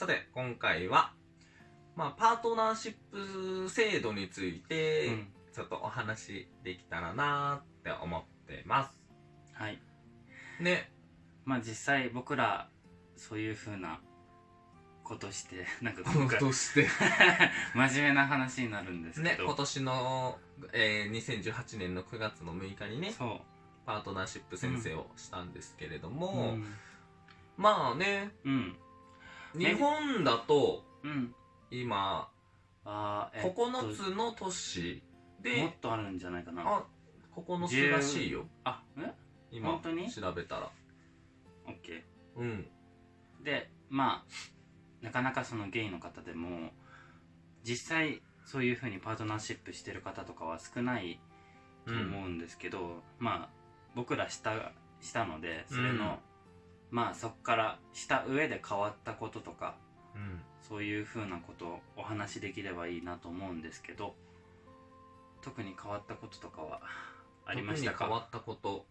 さて、今回は、まあ、パートナーシップ制度について、うん。ちょっとお話できたらなって思ってます。はい。ね。まあ実際僕らそういうふうなことして なんか今回として。真面目な話になるんですねけ、ど、今年の、えー、2018年の9月の6日にね、そパートナーシップ宣誓をしたんですけれどうも、うん。まあね、うん日本だと、うん。今、あーえっと9つの都市もでっ、とあるんじゃないかな。あ、9つらしいよ。あえ？今本当に？調べたら。オッケうん。ーでまあなかなかそのゲイの方でも実際そういうふうにパートナーシップしてる方とかは少ないと思うんですけど、まあ僕らしたしたのでそれの、まあそこからした上で変わったこととかうん。そういうふうなことをお話しできればいいなと思うんですけど特に変わったこととかはありましたか？特に変わったこと。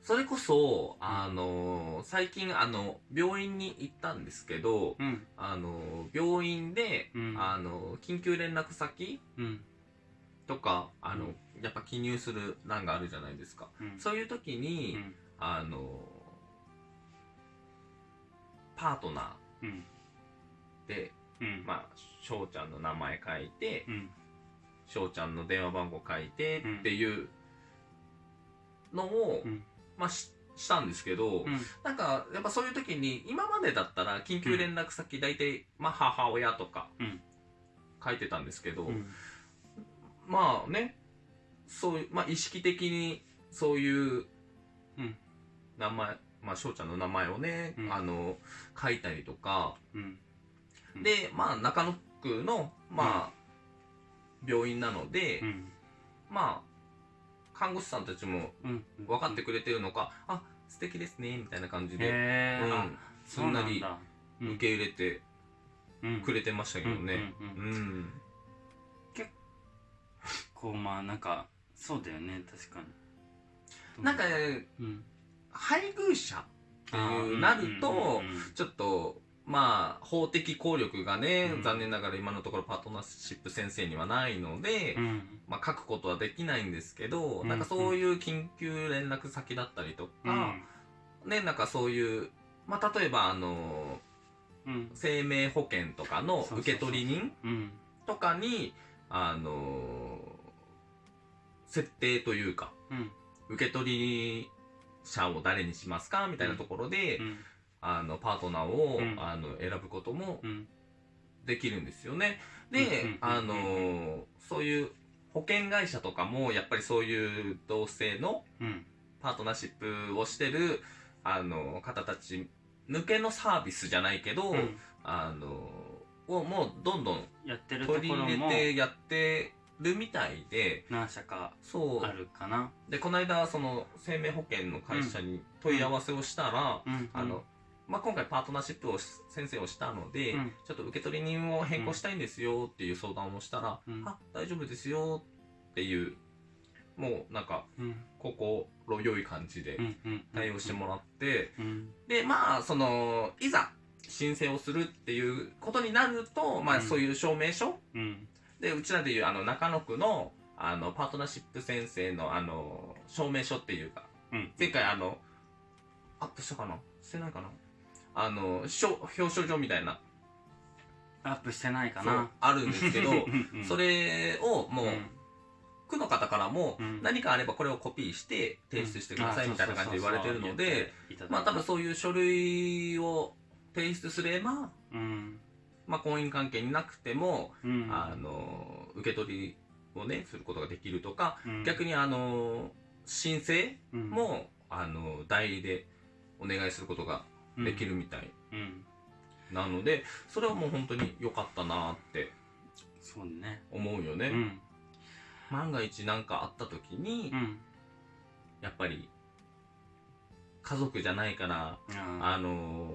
それこそ、あの、最近、あの、病院に行ったんですけど、うん。あの、病院で、うん。あの、緊急連絡先うん。とか、あの、うん。やっぱ記入する欄があるじゃないですか。うん。そういう時うに、ん。あの、パートナうん。ーで、うん。まあ、翔ちゃんの名前書いて、うん。翔ちゃんの電話番号書いてっていうのを、うん。まあししたんですけど、うん。なんかやっぱそういう時に今までだったら緊急連絡先大体、まあ、母親とかうん。書いてたんですけど、うん。まあねそういう、まあ、意識的にそういううん。名前、まあ翔ちゃんの名前をね、うん。あの書いたりとか、うん。うん。でまあ中野区のまあ、病院なので、うん。まあ看護師さんたちもうん。分かってくれてるのか、あ素敵ですねみたいな感じで、へえ、うん。あそんすんだ。受け入れてうん。くれてましたけどね。うんうんううん。んこうまあなんかそうだよね確かに。なんかうん配偶者っていうなるとちょっとまあ法的効力がね、うん。残念ながら今のところパートナーシップ先生にはないので、うん。まあ、書くことはできないんですけど、うんなんかそういう緊急連絡先だったりとうか、ん。ねなんかそういう、まあ、例えばあのうん。生命保険とかの受取人うん。とかにあの設定というかうん。受取者を誰にしますか？みたいなところで、うん。あのパートナーを、うん。あの選ぶこともうん。できるんですよね。で、うんあのそういう保険会社とかもやっぱりそういう同性のうん。パートナーシップをしてるあの方たち向けのサービスじゃないけど、うん。あのをもうどんどんやってるとこ取り入れてやってるみたいで何社かそう。あるかな。でこの間その生命保険の会社に問い合わせをしたら、うんあのまあ、今回パートナーシップをし先生をしたので、うん。ちょっと受取人を変更したいんですよっていう相談をしたら、うん。あ大丈夫ですよっていうもうなんかうん。心良い感じでうんうん。対応してもらって、うん。でまあそのいざ申請をするっていうことになると、まあ、うん。そういう証明書うんでうちらでいうあの中野区のあのパートナーシップ先生のあの証明書っていうかうん。前回あのアップしたかな？してないかな？あの表彰状みたいな。アップしてないかな。あるんですけどそれをもう、うん。区の方からもうん。何かあればこれをコピーして提出してくださいみたいな感じで言われてるのでまあ多分そういう書類を提出すれば、うんまあ、婚姻関係になくても、うん。あの受け取りをねすることができるとか、うん。逆にあの申請うん。も、あの代理でお願いすることができるみたい。うん。なので、それはもう本当に良かったなって思うよね、うん。万が一何かあった時に、うん。やっぱり家族じゃないから、ああの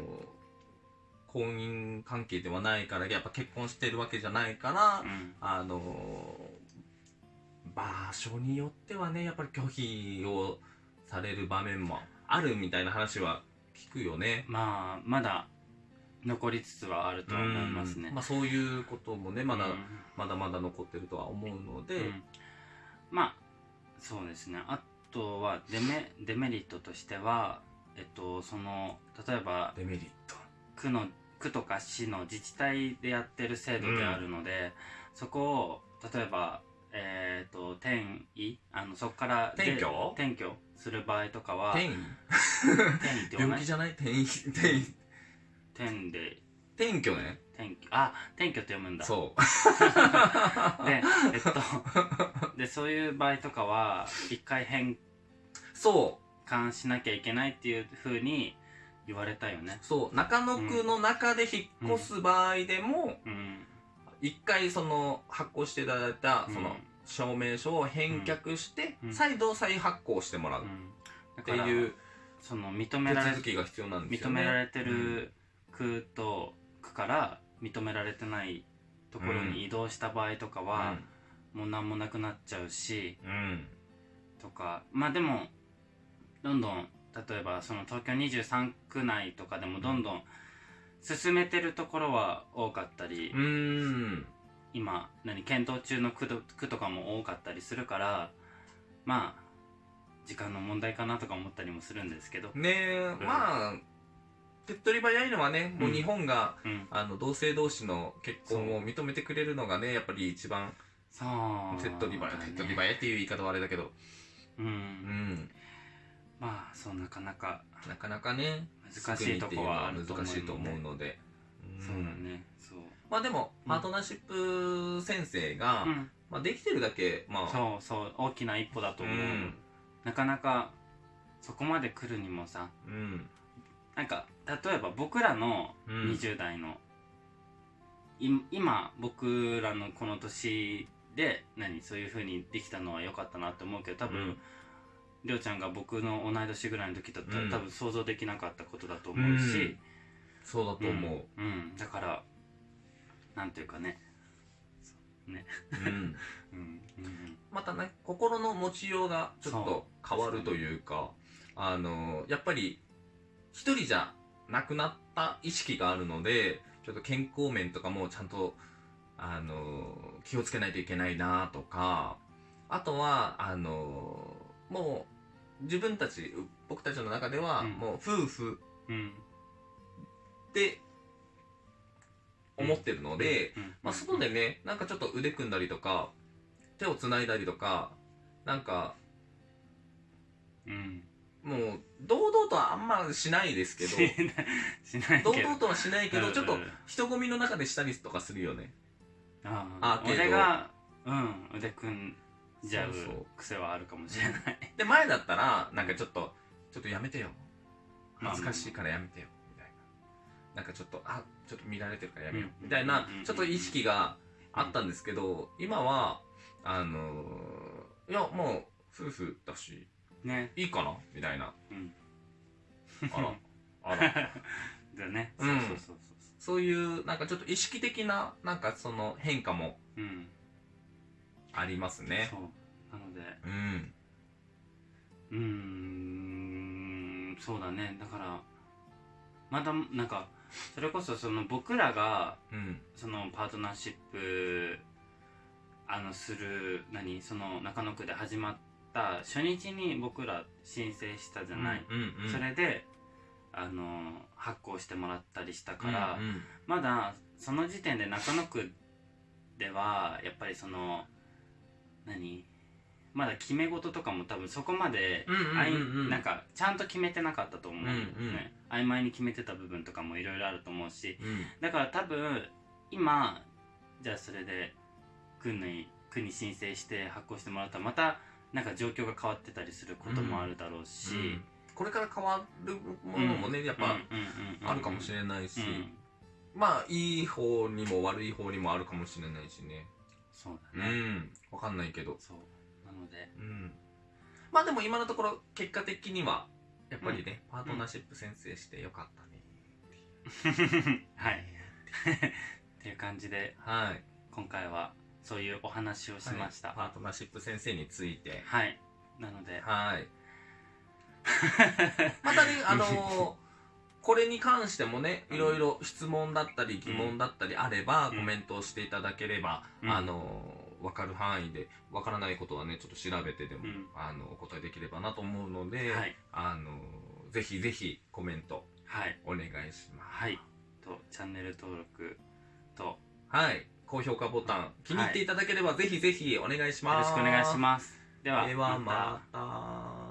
婚姻関係ではないからやっぱ結婚してるわけじゃないから、うん。あの場所によってはねやっぱり拒否をされる場面もあるみたいな話は聞くよね。まあまだ残りつつはあるとは思いますね。うん。まあ、そういうこともねまだ、うん。まだまだ残ってるとは思うので、うん。まあそうですね。あとはデメデメリットとしてはえっとその例えばデメリット。区の区とか市の自治体でやってる制度であるので、そこを例えばえっ、と転移？あのそこからで転居？転居する場合とかは転移？転移って病気じゃない？転移？転移？転で。転居ね。転居。あ転居って読むんだ。そう。でえっとでそういう場合とかは一回返そ還しなきゃいけないっていうふうに言われたよね。うそう。中野区の中で引っ越す場合でもうん。一回その発行していただいたうん。その証明書を返却してうん。再度再発行してもらう。っていうその認手められ続きが必要なんですよ認ねめられてる区と区から認められてないところに移動した場合とかは、もう何もなくなっちゃうしとか。まあでもどんどん例えばその東京23区内とかでもどんどん進めてるところは多かったり、うーん。今何検討中の区と区とかも多かったりするからまあ時間の問題かなとか思ったりもするんですけど、ねえ、まあ手っ取り早いのはねもう日本が、うん、あの同性同士の結婚を認めてくれるのがねやっぱり一番手っ取り早い、手っ取り早いっていう言い方はあれだけど。うん、うんまあそうなかなかなかなかね難しいとこはあると思うので。難しいと思うので、うんそうだねそう、まあでもうん。パートナーシップ先生が、うん、まあ、できてるだけまあ。そうそう大きな一歩だと思う、ん。なかなかそこまで来るにもさうん。なんか例えば僕らのうん。20代の、い今僕らのこの年で何そういう風にできたのは良かったなって思うけど多分、うんりょうちゃんが僕の同い年ぐらいの時だったら、うん。多分想像できなかったことだと思うし、そうだと思う、うん。うん。だからなんていうかね。ね。うん。うん。うん。またね心の持ちようがちょっと変わるというかあのやっぱり一人じゃなくなった意識があるのでちょっと健康面とかもちゃんとあの気をつけないといけないなとかあとはあのもう自分たち僕たちの中ではうん。もう夫婦うん。って思ってるので、うん。まあ、外でね、なんかちょっと腕組んだりとか、手を繋いだりとか、なんか、うん。もう、堂々とはあんましないですけど、しない。しないけど。堂々とはしないけど、うん。ちょっと人混みの中でしたりとかするよね。ああアーケード俺がうん。腕組んじゃうそうそう癖はあるかもしれないで、前だったら、なんかちょっと、ちょっとやめてよ。恥ずかしいからやめてよ。みたいな。なんかちょっと、あ、ちょっと見られてるからやめよう。うんみたいなうん、ちょっと意識があったんですけど、今は、あのーいや、もう、夫婦だし、ねいいかなみたいな。うんあら、あら。だねうそうんそうそうそうそういう、なんかちょっと意識的な、なんかその変化もうんありますね。そうなのでうん。うーんそうだねだからまだなんかそれこそその僕らがうん。そのパートナーシップあのする何？その中野区で始まった初日に僕ら申請したじゃない、うんうん。それであの発行してもらったりしたから、うんうんまだその時点で中野区ではやっぱりその何？まだ決め事とかも多分そこまで、うんうんうんうん。あいなんかちゃんと決めてなかったと思う、ね。うんうん。曖昧に決めてた部分とかもいろいろあると思うし。うん。だから多分今じゃあそれで区に区に申請して発行してもらったらまたなんか状況が変わってたりすることもあるだろうし、うん。これから変わるものもね、やっぱあるかもしれないし、うん。まあいい方にも悪い方にもあるかもしれないしね。そううだね、ん。わかんないけど。そうなのでうん。まあでも今のところ結果的には、やっぱりね、パートナーシップ先生してよかったね。はいっていう感じではい。今回はそういうお話をしましたパートナーシップ先生について。はい、なのではい。またね、あのーこれに関してもね、うん。いろいろ質問だったり疑問だったりあれば、うん。コメントをしていただければ、うん。あの分かる範囲で分からないことはねちょっと調べてでも、うん。あのお答えできればなと思うので、はい。あのぜひぜひコメントはい。お願いします。はい。とチャンネル登録とよはい。高評価ボタン気に入っていただければ、ぜひぜひお願いします。ろしくお願いします。ではではまた